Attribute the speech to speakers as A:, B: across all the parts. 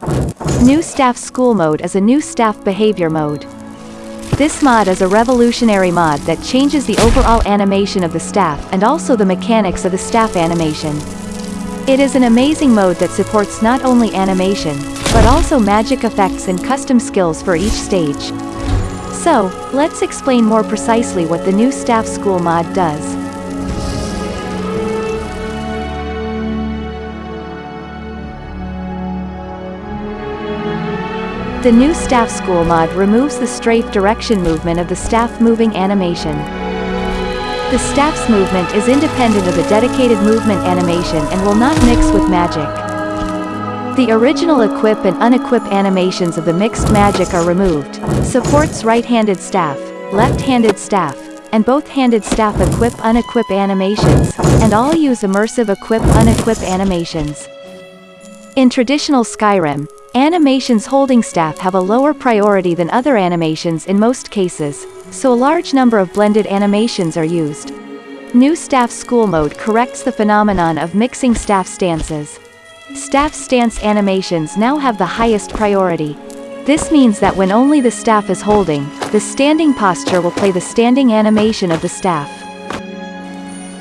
A: New Staff School Mode is a new staff behavior mode. This mod is a revolutionary mod that changes the overall animation of the staff and also the mechanics of the staff animation. It is an amazing mode that supports not only animation, but also magic effects and custom skills for each stage. So, let's explain more precisely what the new Staff School mod does. The new Staff School mod removes the strafe direction movement of the staff moving animation. The staff's movement is independent of the dedicated movement animation and will not mix with magic. The original equip and unequip animations of the mixed magic are removed, supports right-handed staff, left-handed staff, and both-handed staff equip unequip animations, and all use immersive equip unequip animations. In traditional Skyrim, Animations holding staff have a lower priority than other animations in most cases, so a large number of blended animations are used. New Staff School Mode corrects the phenomenon of mixing staff stances. Staff stance animations now have the highest priority. This means that when only the staff is holding, the standing posture will play the standing animation of the staff.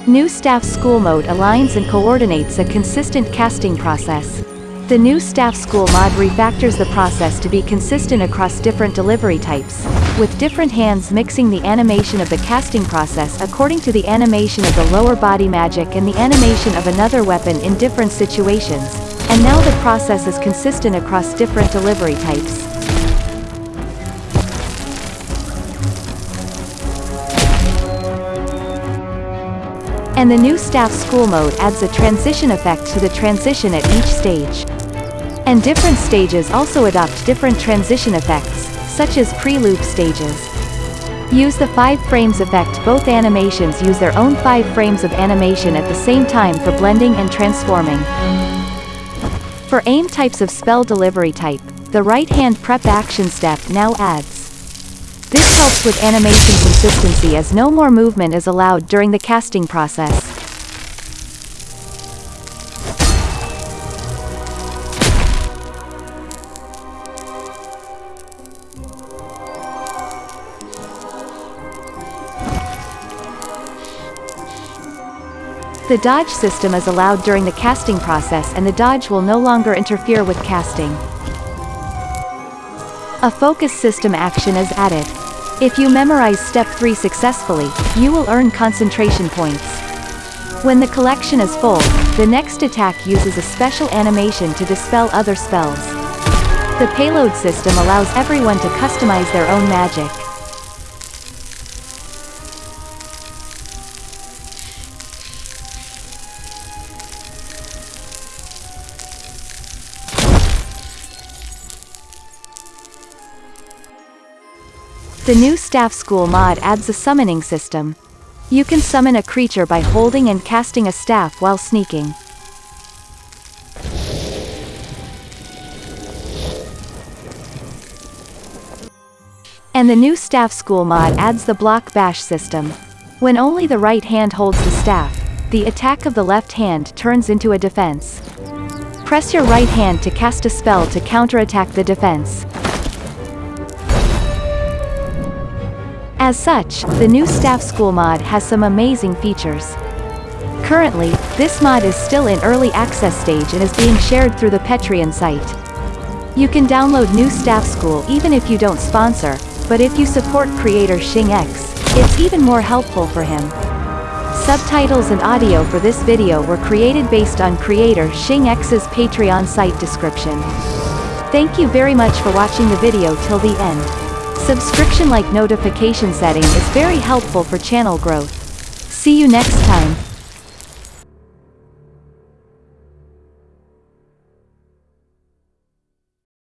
A: New Staff School Mode aligns and coordinates a consistent casting process. The new Staff School mod refactors the process to be consistent across different delivery types, with different hands mixing the animation of the casting process according to the animation of the lower body magic and the animation of another weapon in different situations, and now the process is consistent across different delivery types. And the new Staff School mode adds a transition effect to the transition at each stage. And different stages also adopt different transition effects, such as pre-loop stages. Use the 5 frames effect Both animations use their own 5 frames of animation at the same time for blending and transforming. For aim types of spell delivery type, the right-hand prep action step now adds. This helps with animation consistency as no more movement is allowed during the casting process. The dodge system is allowed during the casting process and the dodge will no longer interfere with casting. A focus system action is added. If you memorize step 3 successfully, you will earn concentration points. When the collection is full, the next attack uses a special animation to dispel other spells. The payload system allows everyone to customize their own magic. The new Staff School mod adds a summoning system. You can summon a creature by holding and casting a staff while sneaking. And the new Staff School mod adds the block bash system. When only the right hand holds the staff, the attack of the left hand turns into a defense. Press your right hand to cast a spell to counterattack the defense. As such, the new Staff School mod has some amazing features. Currently, this mod is still in early access stage and is being shared through the Patreon site. You can download new Staff School even if you don't sponsor, but if you support creator Shing X, it's even more helpful for him. Subtitles and audio for this video were created based on creator Shing X's Patreon site description. Thank you very much for watching the video till the end. Subscription-like notification setting is very helpful for channel growth. See you next time.